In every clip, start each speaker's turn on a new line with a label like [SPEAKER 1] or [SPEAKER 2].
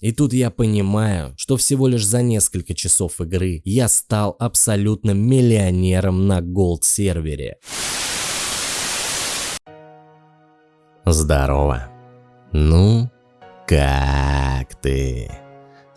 [SPEAKER 1] И тут я понимаю, что всего лишь за несколько часов игры я стал абсолютно миллионером на голд сервере. Здорово. Ну, как ты?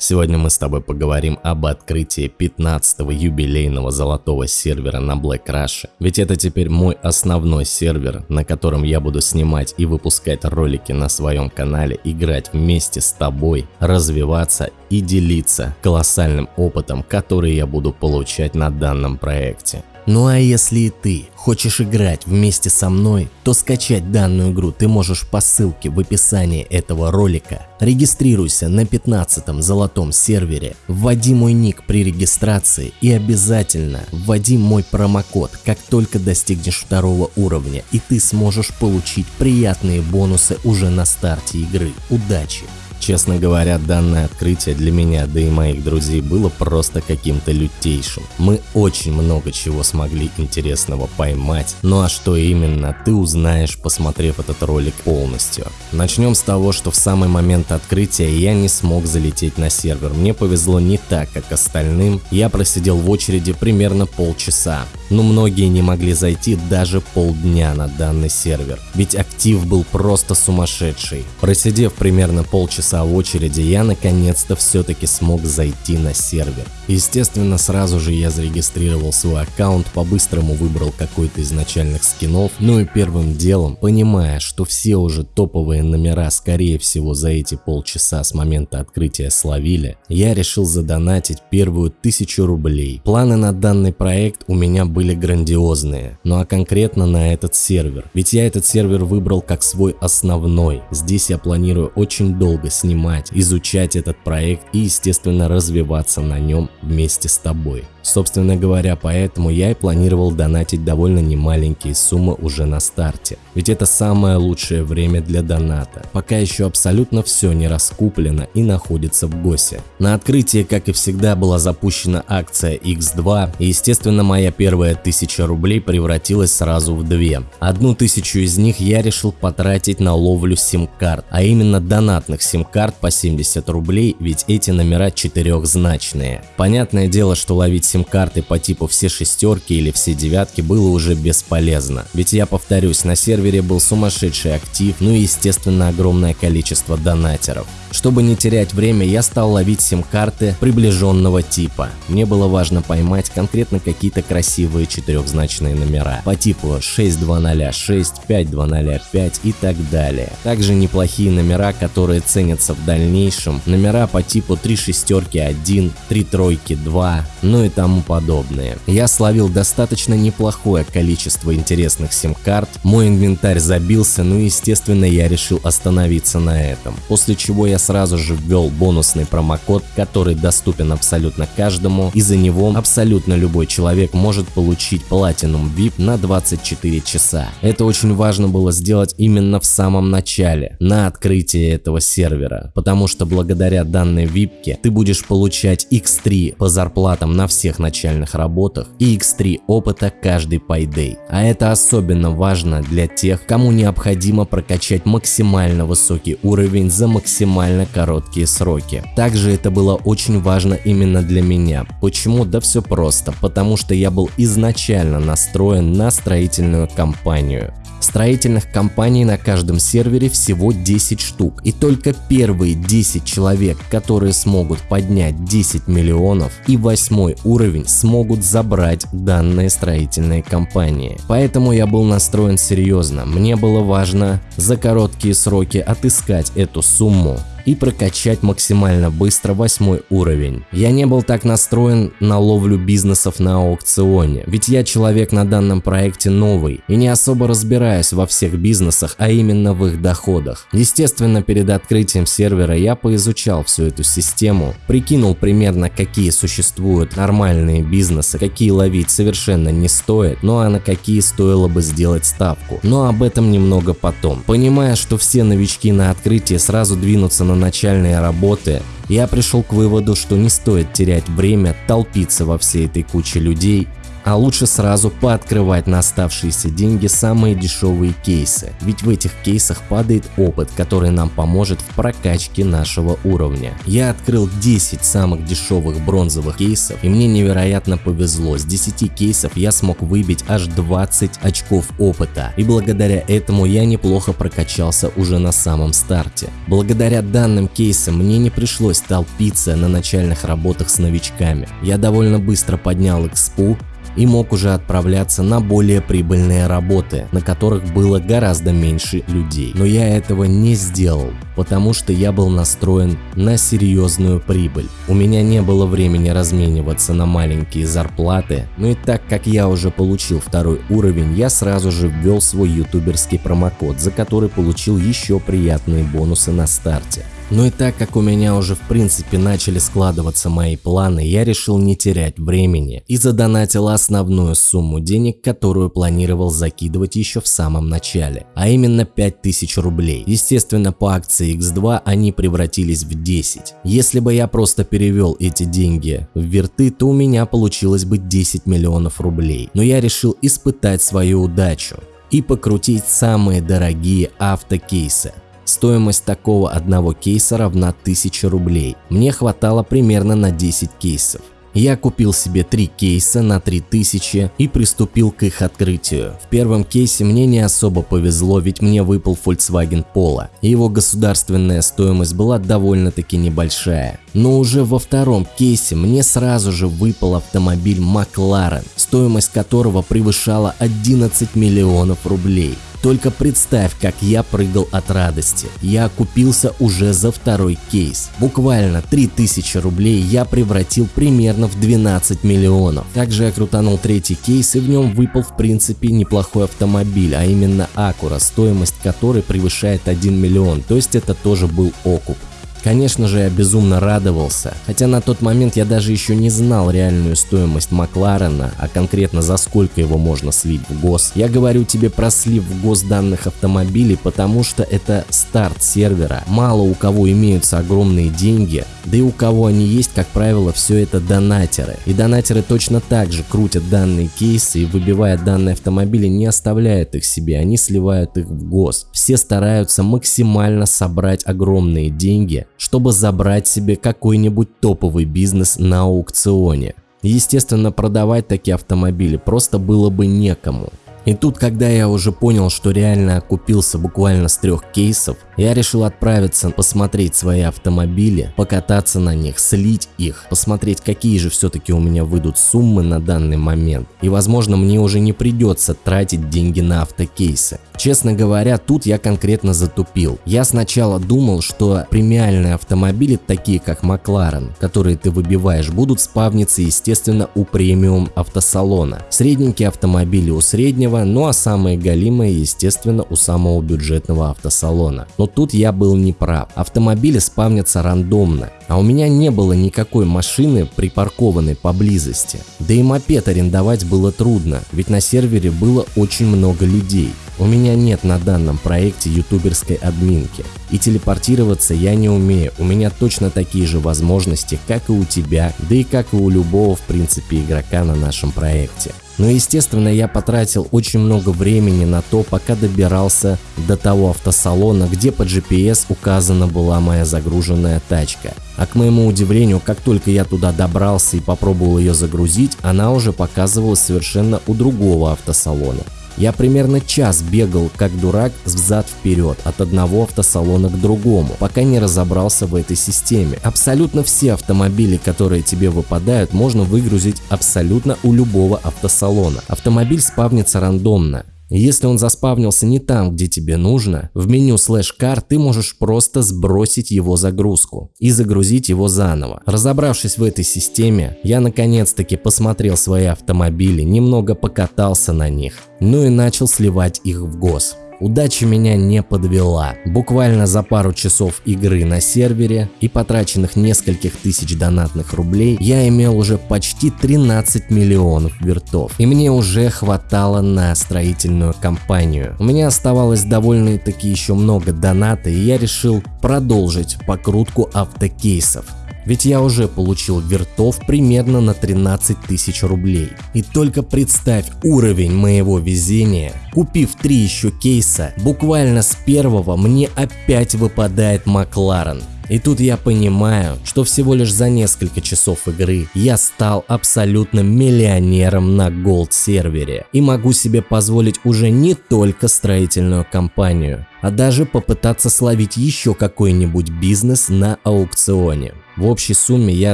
[SPEAKER 1] Сегодня мы с тобой поговорим об открытии 15-го юбилейного золотого сервера на Black Rush. Ведь это теперь мой основной сервер, на котором я буду снимать и выпускать ролики на своем канале, играть вместе с тобой, развиваться и делиться колоссальным опытом, который я буду получать на данном проекте. Ну а если и ты хочешь играть вместе со мной, то скачать данную игру ты можешь по ссылке в описании этого ролика. Регистрируйся на 15 золотом сервере, вводи мой ник при регистрации и обязательно вводи мой промокод, как только достигнешь второго уровня и ты сможешь получить приятные бонусы уже на старте игры. Удачи! Честно говоря, данное открытие для меня, да и моих друзей было просто каким-то лютейшим. Мы очень много чего смогли интересного поймать, ну а что именно, ты узнаешь, посмотрев этот ролик полностью. Начнем с того, что в самый момент открытия я не смог залететь на сервер. Мне повезло не так, как остальным. Я просидел в очереди примерно полчаса. Но многие не могли зайти даже полдня на данный сервер. Ведь актив был просто сумасшедший. Просидев примерно полчаса часа в очереди, я наконец-то все-таки смог зайти на сервер. Естественно, сразу же я зарегистрировал свой аккаунт, по-быстрому выбрал какой-то из начальных скинов, ну и первым делом, понимая, что все уже топовые номера скорее всего за эти полчаса с момента открытия словили, я решил задонатить первую тысячу рублей. Планы на данный проект у меня были грандиозные, ну а конкретно на этот сервер, ведь я этот сервер выбрал как свой основной, здесь я планирую очень долго снимать, изучать этот проект и естественно развиваться на нем вместе с тобой. Собственно говоря, поэтому я и планировал донатить довольно немаленькие суммы уже на старте. Ведь это самое лучшее время для доната, пока еще абсолютно все не раскуплено и находится в ГОСе. На открытии, как и всегда, была запущена акция X2 и естественно моя первая тысяча рублей превратилась сразу в две. Одну тысячу из них я решил потратить на ловлю сим-карт, а именно донатных сим-карт по 70 рублей, ведь эти номера четырехзначные. Понятное дело, что ловить сим-карты по типу все шестерки или все девятки было уже бесполезно. Ведь я повторюсь, на сервере был сумасшедший актив, ну и естественно огромное количество донатеров. Чтобы не терять время, я стал ловить сим-карты приближенного типа. Мне было важно поймать конкретно какие-то красивые четырехзначные номера по типу 6206, 5205 и так далее. Также неплохие номера, которые ценятся в дальнейшем, номера по типу 3 шестерки 1, 3 тройки 2, ну и тому подобное. Я словил достаточно неплохое количество интересных сим-карт, мой инвентарь забился, ну и естественно я решил остановиться на этом. После чего я сразу же ввел бонусный промокод, который доступен абсолютно каждому, и за него абсолютно любой человек может получить Platinum VIP на 24 часа. Это очень важно было сделать именно в самом начале, на открытии этого сервера, потому что благодаря данной VIP ты будешь получать X3 по зарплатам на всех начальных работах и X3 опыта каждый payday. А это особенно важно для тех, кому необходимо прокачать максимально высокий уровень за максимально короткие сроки. Также это было очень важно именно для меня. Почему? Да все просто, потому что я был изначально настроен на строительную компанию. Строительных компаний на каждом сервере всего 10 штук, и только первые 10 человек, которые смогут поднять 10 миллионов и восьмой уровень смогут забрать данные строительные компании. Поэтому я был настроен серьезно, мне было важно за короткие сроки отыскать эту сумму и прокачать максимально быстро восьмой уровень. Я не был так настроен на ловлю бизнесов на аукционе, ведь я человек на данном проекте новый и не особо разбираюсь во всех бизнесах, а именно в их доходах. Естественно, перед открытием сервера я поизучал всю эту систему, прикинул примерно какие существуют нормальные бизнесы, какие ловить совершенно не стоит, ну а на какие стоило бы сделать ставку. Но об этом немного потом. Понимая, что все новички на открытии сразу двинутся на на начальные работы, я пришел к выводу, что не стоит терять время, толпиться во всей этой куче людей А лучше сразу пооткрывать на оставшиеся деньги самые дешевые кейсы, ведь в этих кейсах падает опыт, который нам поможет в прокачке нашего уровня. Я открыл 10 самых дешевых бронзовых кейсов и мне невероятно повезло, с 10 кейсов я смог выбить аж 20 очков опыта и благодаря этому я неплохо прокачался уже на самом старте. Благодаря данным кейсам мне не пришлось толпиться на начальных работах с новичками. Я довольно быстро поднял экспу и мог уже отправляться на более прибыльные работы, на которых было гораздо меньше людей. Но я этого не сделал, потому что я был настроен на серьезную прибыль. У меня не было времени размениваться на маленькие зарплаты, но и так как я уже получил второй уровень, я сразу же ввел свой ютуберский промокод, за который получил еще приятные бонусы на старте. Но и так как у меня уже в принципе начали складываться мои планы, я решил не терять времени и задонатил основную сумму денег, которую планировал закидывать еще в самом начале, а именно 5000 рублей. Естественно, по акции X2 они превратились в 10. Если бы я просто перевел эти деньги в верты, то у меня получилось бы 10 миллионов рублей. Но я решил испытать свою удачу и покрутить самые дорогие автокейсы. Стоимость такого одного кейса равна 1000 рублей. Мне хватало примерно на 10 кейсов. Я купил себе три кейса на 3000 и приступил к их открытию. В первом кейсе мне не особо повезло, ведь мне выпал Volkswagen Polo, его государственная стоимость была довольно-таки небольшая. Но уже во втором кейсе мне сразу же выпал автомобиль McLaren, стоимость которого превышала 11 миллионов рублей. Только представь, как я прыгал от радости. Я окупился уже за второй кейс. Буквально 3000 рублей я превратил примерно в 12 миллионов. Также я крутанул третий кейс и в нем выпал в принципе неплохой автомобиль, а именно Acura, стоимость которой превышает 1 миллион, то есть это тоже был окуп. Конечно же, я безумно радовался, хотя на тот момент я даже еще не знал реальную стоимость Макларена, а конкретно за сколько его можно слить в ГОС. Я говорю тебе про слив в ГОС данных автомобилей, потому что это старт сервера. Мало у кого имеются огромные деньги, да и у кого они есть, как правило, все это донатеры. И донатеры точно так же крутят данные кейсы и выбивая данные автомобили не оставляют их себе, они сливают их в ГОС. Все стараются максимально собрать огромные деньги, чтобы забрать себе какой-нибудь топовый бизнес на аукционе. Естественно, продавать такие автомобили просто было бы некому. И тут, когда я уже понял, что реально окупился буквально с трех кейсов, я решил отправиться посмотреть свои автомобили, покататься на них, слить их, посмотреть какие же все-таки у меня выйдут суммы на данный момент. И возможно мне уже не придется тратить деньги на автокейсы. Честно говоря, тут я конкретно затупил. Я сначала думал, что премиальные автомобили, такие как Макларен, которые ты выбиваешь, будут спавниться естественно у премиум автосалона. Средненькие автомобили у среднего, ну а самые галимые естественно у самого бюджетного автосалона. Но тут я был неправ. Автомобили спавнятся рандомно. А у меня не было никакой машины, припаркованной поблизости. Да и мопед арендовать было трудно, ведь на сервере было очень много людей. У меня нет на данном проекте ютуберской админки. И телепортироваться я не умею, у меня точно такие же возможности, как и у тебя, да и как и у любого в принципе игрока на нашем проекте. Но естественно я потратил очень много времени на то, пока добирался до того автосалона, где по GPS указана была моя загруженная тачка. А к моему удивлению, как только я туда добрался и попробовал ее загрузить, она уже показывалась совершенно у другого автосалона. Я примерно час бегал как дурак взад вперед от одного автосалона к другому, пока не разобрался в этой системе. Абсолютно все автомобили, которые тебе выпадают, можно выгрузить абсолютно у любого автосалона. Автомобиль спавнится рандомно. Если он заспавнился не там, где тебе нужно, в меню слэш car ты можешь просто сбросить его загрузку и загрузить его заново. Разобравшись в этой системе, я наконец-таки посмотрел свои автомобили, немного покатался на них, ну и начал сливать их в ГОС. Удача меня не подвела. Буквально за пару часов игры на сервере и потраченных нескольких тысяч донатных рублей я имел уже почти 13 миллионов вертов. И мне уже хватало на строительную компанию. У меня оставалось довольно-таки еще много доната и я решил продолжить покрутку автокейсов. Ведь я уже получил вертов примерно на 13 тысяч рублей. И только представь уровень моего везения. Купив три еще кейса, буквально с первого мне опять выпадает Макларен. И тут я понимаю, что всего лишь за несколько часов игры я стал абсолютно миллионером на Gold сервере и могу себе позволить уже не только строительную компанию, а даже попытаться словить еще какой-нибудь бизнес на аукционе. В общей сумме я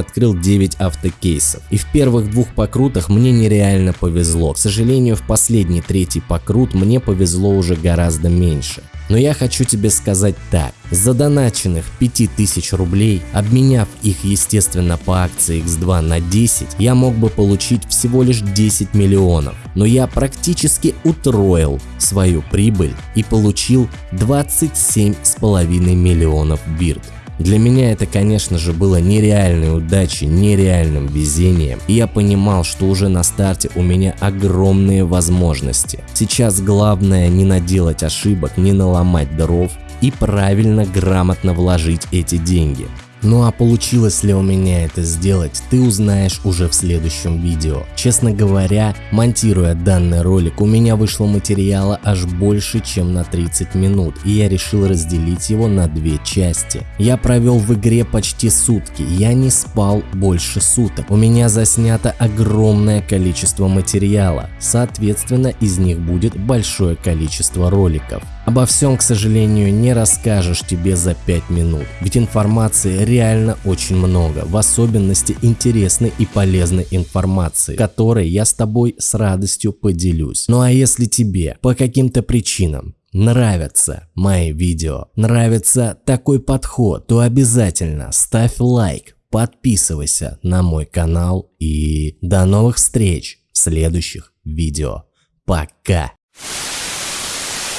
[SPEAKER 1] открыл 9 автокейсов. И в первых двух покрутах мне нереально повезло. К сожалению, в последний третий покрут мне повезло уже гораздо меньше. Но я хочу тебе сказать так. Задоначенных 5000 рублей, обменяв их естественно по акции X2 на 10, я мог бы получить всего лишь 10 миллионов. Но я практически утроил свою прибыль и получил 27,5 миллионов бирд. Для меня это, конечно же, было нереальной удачей, нереальным везением, и я понимал, что уже на старте у меня огромные возможности. Сейчас главное не наделать ошибок, не наломать дров и правильно, грамотно вложить эти деньги. Ну а получилось ли у меня это сделать, ты узнаешь уже в следующем видео. Честно говоря, монтируя данный ролик, у меня вышло материала аж больше, чем на 30 минут, и я решил разделить его на две части. Я провел в игре почти сутки, я не спал больше суток. У меня заснято огромное количество материала, соответственно из них будет большое количество роликов. Обо всем, к сожалению, не расскажешь тебе за 5 минут, ведь информации реально очень много, в особенности интересной и полезной информации, которой я с тобой с радостью поделюсь. Ну а если тебе по каким-то причинам нравятся мои видео, нравится такой подход, то обязательно ставь лайк, подписывайся на мой канал и до новых встреч в следующих видео. Пока!